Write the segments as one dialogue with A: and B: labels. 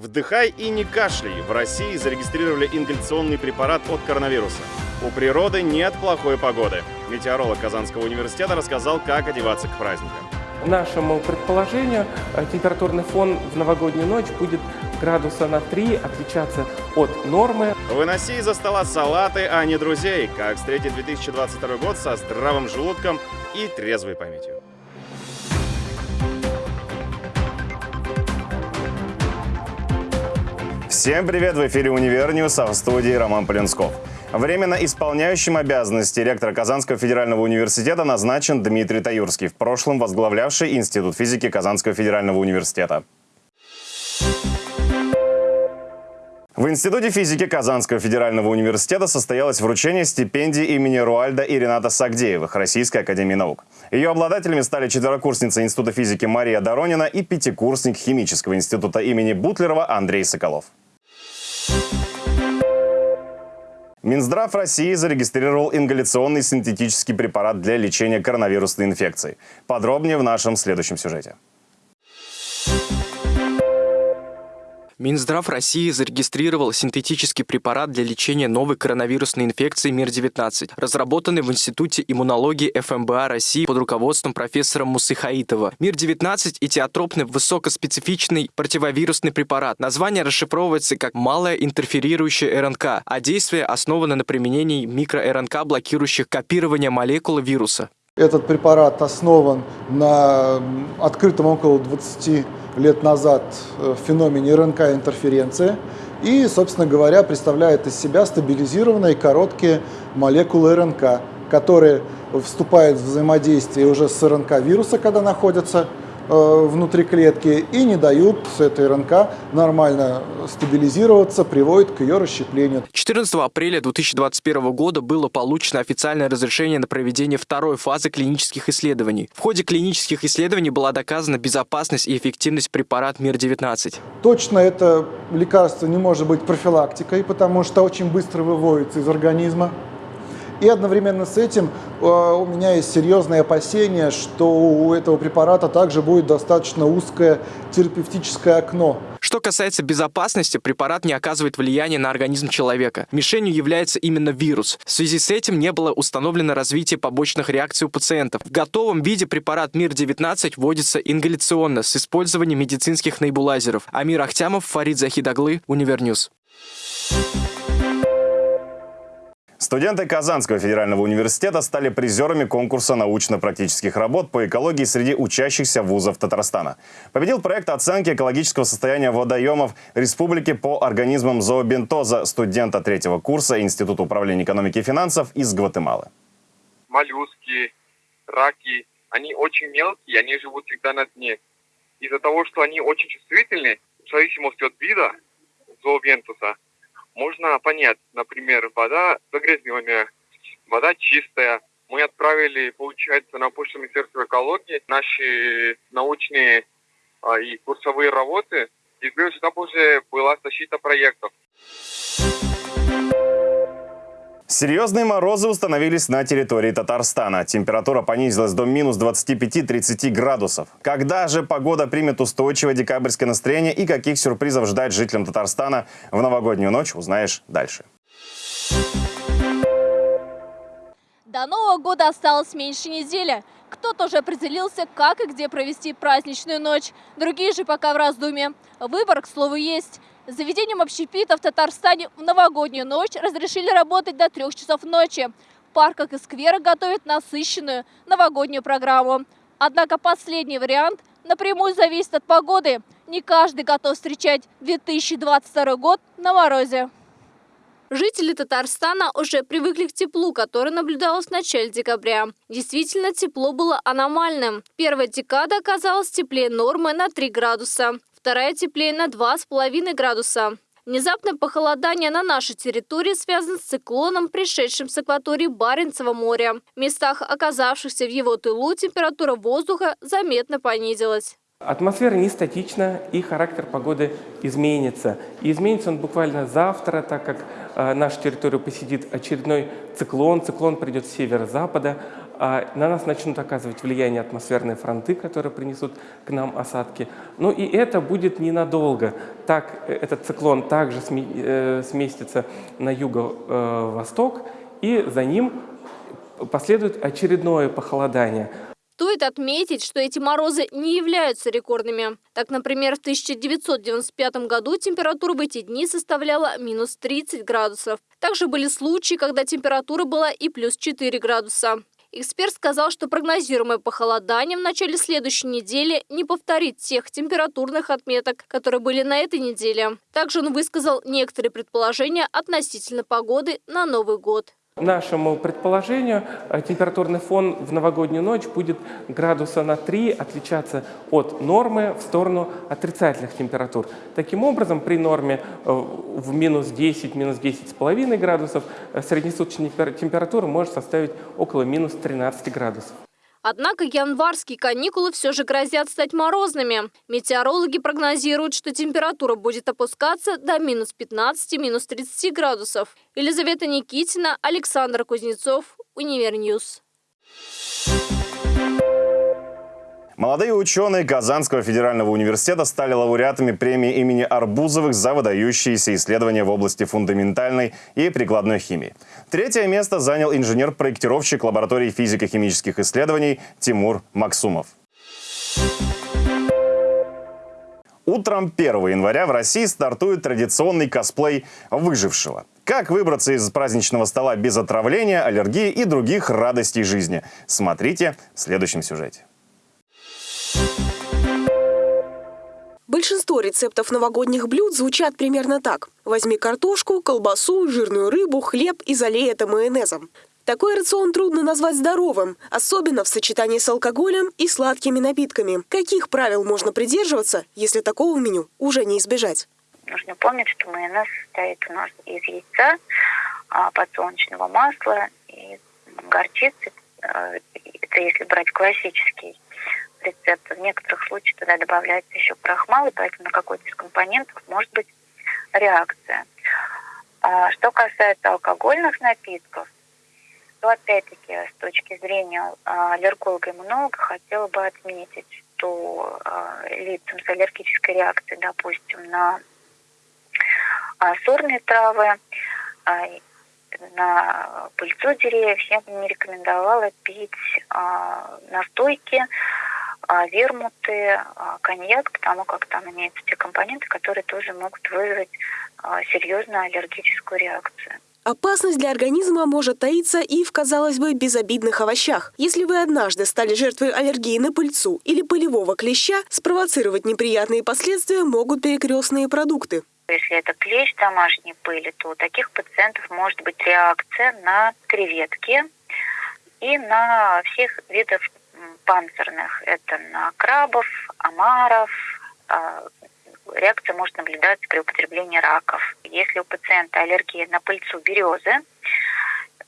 A: Вдыхай и не кашляй. В России зарегистрировали ингаляционный препарат от коронавируса. У природы нет плохой погоды. Метеоролог Казанского университета рассказал, как одеваться к праздникам.
B: Нашему предположению, э, температурный фон в новогоднюю ночь будет градуса на 3 отличаться от нормы.
A: Выноси из-за стола салаты, а не друзей. Как встретить 2022 год со здравым желудком и трезвой памятью. Всем привет! В эфире «Универ а в студии Роман Полинсков. Временно исполняющим обязанности ректора Казанского федерального университета назначен Дмитрий Таюрский, в прошлом возглавлявший Институт физики Казанского федерального университета. В Институте физики Казанского федерального университета состоялось вручение стипендии имени Руальда и Рената Сагдеевых Российской академии наук. Ее обладателями стали четверокурсница Института физики Мария Доронина и пятикурсник химического института имени Бутлерова Андрей Соколов. Минздрав России зарегистрировал ингаляционный синтетический препарат для лечения коронавирусной инфекции. Подробнее в нашем следующем сюжете.
C: Минздрав России зарегистрировал синтетический препарат для лечения новой коронавирусной инфекции МИР-19, разработанный в Институте иммунологии ФМБА России под руководством профессора Мусыхаитова. МИР-19 – этиотропный высокоспецифичный противовирусный препарат. Название расшифровывается как «малая интерферирующая РНК», а действие основано на применении микро-РНК, блокирующих копирование молекулы вируса.
D: Этот препарат основан на открытом около 20 лет назад э, в феномене РНК-интерференции и, собственно говоря, представляет из себя стабилизированные короткие молекулы РНК, которые вступают в взаимодействие уже с РНК вируса, когда находятся внутри клетки и не дают с этой РНК нормально стабилизироваться, приводит к ее расщеплению.
C: 14 апреля 2021 года было получено официальное разрешение на проведение второй фазы клинических исследований. В ходе клинических исследований была доказана безопасность и эффективность препарата МИР-19.
D: Точно это лекарство не может быть профилактикой, потому что очень быстро выводится из организма. И одновременно с этим э, у меня есть серьезные опасения, что у этого препарата также будет достаточно узкое терапевтическое окно.
C: Что касается безопасности, препарат не оказывает влияния на организм человека. Мишенью является именно вирус. В связи с этим не было установлено развитие побочных реакций у пациентов. В готовом виде препарат МИР-19 вводится ингаляционно с использованием медицинских небулайзеров. Амир Ахтямов, Фарид Захидоглы, Универньюз.
A: Студенты Казанского федерального университета стали призерами конкурса научно-практических работ по экологии среди учащихся вузов Татарстана. Победил проект оценки экологического состояния водоемов республики по организмам зообентоза студента третьего курса Института управления экономики и финансов из Гватемалы.
E: Моллюски, раки, они очень мелкие, они живут всегда на дне. Из-за того, что они очень чувствительны, в зависимости от вида зообентоса, можно понять, например, вода загрязненная, вода чистая. Мы отправили, получается, на почту Министерства экологии наши научные а, и курсовые работы. И плюс там уже была защита проектов.
A: Серьезные морозы установились на территории Татарстана. Температура понизилась до минус 25-30 градусов. Когда же погода примет устойчивое декабрьское настроение и каких сюрпризов ждать жителям Татарстана в новогоднюю ночь, узнаешь дальше.
F: До Нового года осталось меньше недели. Кто-то уже определился, как и где провести праздничную ночь. Другие же пока в раздумье. Выбор, к слову, есть. Заведением общепита в Татарстане в новогоднюю ночь разрешили работать до трех часов ночи. В парках и скверах готовят насыщенную новогоднюю программу. Однако последний вариант напрямую зависит от погоды. Не каждый готов встречать 2022 год на морозе. Жители Татарстана уже привыкли к теплу, которое наблюдалось в начале декабря. Действительно, тепло было аномальным. Первая декада оказалась теплее нормы на 3 градуса вторая теплее на 2,5 градуса. Внезапное похолодание на нашей территории связано с циклоном, пришедшим с акватории Баренцева моря. В местах, оказавшихся в его тылу, температура воздуха заметно понизилась.
B: Атмосфера не статична, и характер погоды изменится. И изменится он буквально завтра, так как э, нашу территорию посетит очередной циклон. Циклон придет с северо-запада, на нас начнут оказывать влияние атмосферные фронты, которые принесут к нам осадки. Ну и это будет ненадолго. Так, э, этот циклон также э, сместится на юго-восток, и за ним последует очередное похолодание.
F: Стоит отметить, что эти морозы не являются рекордными. Так, например, в 1995 году температура в эти дни составляла минус 30 градусов. Также были случаи, когда температура была и плюс 4 градуса. Эксперт сказал, что прогнозируемое похолодание в начале следующей недели не повторит тех температурных отметок, которые были на этой неделе. Также он высказал некоторые предположения относительно погоды на Новый год
B: нашему предположению, э, температурный фон в новогоднюю ночь будет градуса на 3 отличаться от нормы в сторону отрицательных температур. Таким образом, при норме э, в минус 10, минус 10,5 градусов э, среднесуточная температура может составить около минус 13 градусов.
F: Однако январские каникулы все же грозят стать морозными. Метеорологи прогнозируют, что температура будет опускаться до минус 15, минус 30 градусов. Елизавета Никитина, Александр Кузнецов, Универньюз.
A: Молодые ученые Казанского федерального университета стали лауреатами премии имени Арбузовых за выдающиеся исследования в области фундаментальной и прикладной химии. Третье место занял инженер-проектировщик лаборатории физико-химических исследований Тимур Максумов. Утром 1 января в России стартует традиционный косплей «Выжившего». Как выбраться из праздничного стола без отравления, аллергии и других радостей жизни? Смотрите в следующем сюжете.
G: Большинство рецептов новогодних блюд звучат примерно так. Возьми картошку, колбасу, жирную рыбу, хлеб и залей это майонезом. Такой рацион трудно назвать здоровым, особенно в сочетании с алкоголем и сладкими напитками. Каких правил можно придерживаться, если такого меню уже не избежать?
H: Нужно помнить, что майонез состоит у нас из яйца, а, подсолнечного масла и горчицы. Э, это если брать классический рецепта. В некоторых случаях туда добавляется еще крахмал, и поэтому на какой-то из компонентов может быть реакция. А что касается алкогольных напитков, то опять-таки с точки зрения а, аллерголога-иммунолога хотела бы отметить, что а, лицам с аллергической реакцией, допустим, на сорные травы, на пыльцу деревьев, я бы не рекомендовала пить настойки вермуты, а, коньяк, потому как там имеются те компоненты, которые тоже могут вызвать а, серьезную аллергическую реакцию.
G: Опасность для организма может таиться и в, казалось бы, безобидных овощах. Если вы однажды стали жертвой аллергии на пыльцу или пылевого клеща, спровоцировать неприятные последствия могут перекрестные продукты.
H: Если это клещ домашней пыли, то у таких пациентов может быть реакция на креветки и на всех видов панцирных. Это на крабов, омаров. А, реакция может наблюдаться при употреблении раков. Если у пациента аллергия на пыльцу березы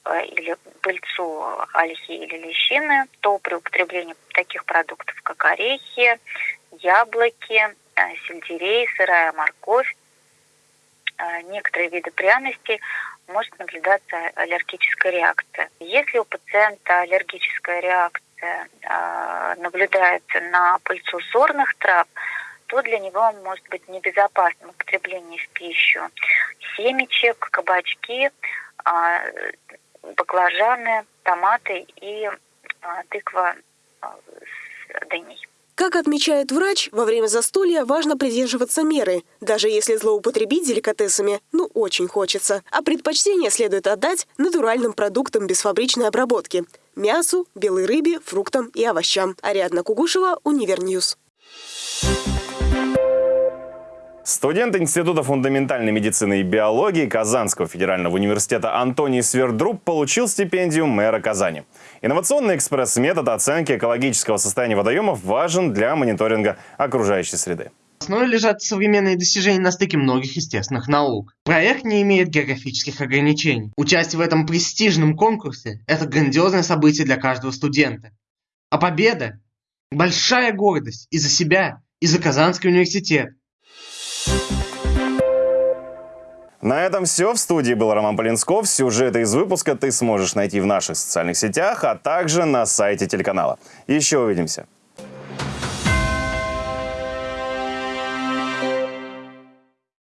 H: э, или пыльцу ольхи или лещины, то при употреблении таких продуктов, как орехи, яблоки, э, сельдерей, сырая морковь, некоторые виды пряностей может наблюдаться аллергическая реакция. Если у пациента аллергическая реакция инфекция э, наблюдается на пыльцу сорных трав, то для него может быть небезопасным употребление в пищу семечек, кабачки, а, баклажаны, томаты и а, тыква с дыней.
G: Как отмечает врач, во время застолья важно придерживаться меры, даже если злоупотребить деликатесами, ну очень хочется. А предпочтение следует отдать натуральным продуктам без фабричной обработки – мясу, белой рыбе, фруктам и овощам. Ариадна Кугушева, Универньюз.
A: Студент Института фундаментальной медицины и биологии Казанского федерального университета Антоний Свердруб получил стипендию мэра Казани. Инновационный экспресс-метод оценки экологического состояния водоемов важен для мониторинга окружающей среды
I: основе лежат современные достижения на стыке многих естественных наук. Проект не имеет географических ограничений. Участие в этом престижном конкурсе – это грандиозное событие для каждого студента. А победа – большая гордость и за себя, и за Казанский университет.
A: На этом все. В студии был Роман Полинсков. Сюжеты из выпуска ты сможешь найти в наших социальных сетях, а также на сайте телеканала. Еще увидимся.